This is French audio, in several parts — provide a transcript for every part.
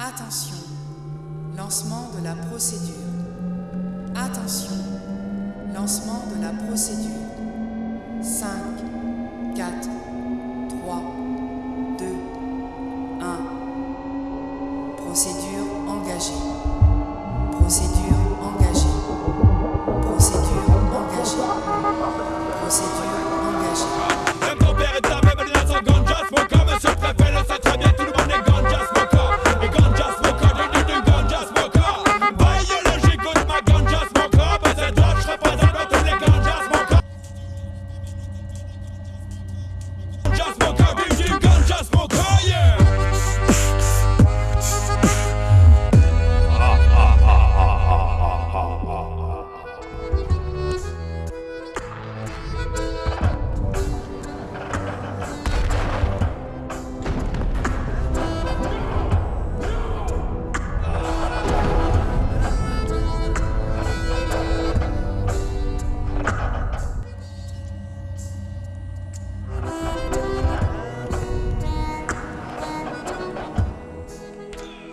Attention, lancement de la procédure. Attention, lancement de la procédure. 5, 4,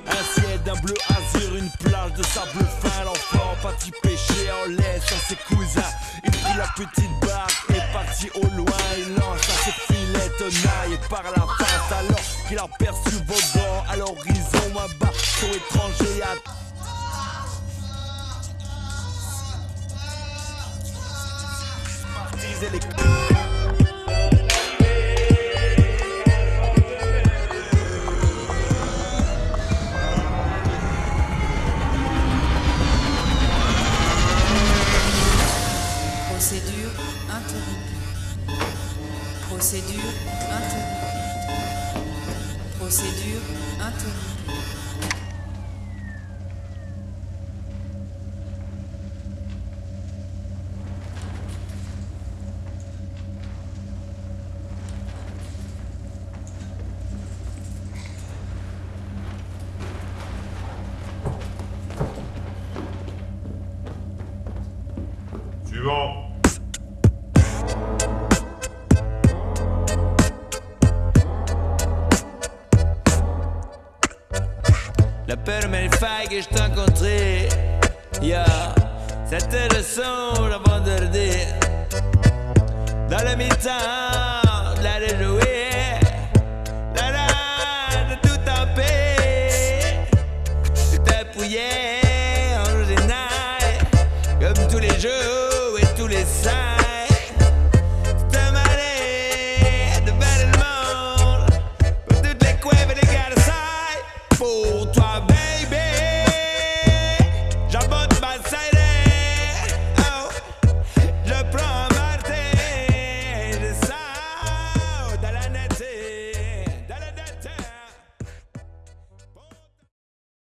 Un ciel d'un bleu azur, une plage de sable fin. L'enfant parti pêcher en laisse à ses cousins. Il prit la petite barque et partit au loin. Il lance à ses filets tenaille par la face. Alors qu'il aperçut Vauban à l'horizon, un bateau étranger à Procédure interrompue. Procédure interrompue. Suivant. La peur m'a faille que je t'ai rencontré. Yeah, c'était le son le dire. Dans le mi-temps, la de jouer. La la, de tout en paix. Tout appuyé général, comme tous les jours. Oh, toi,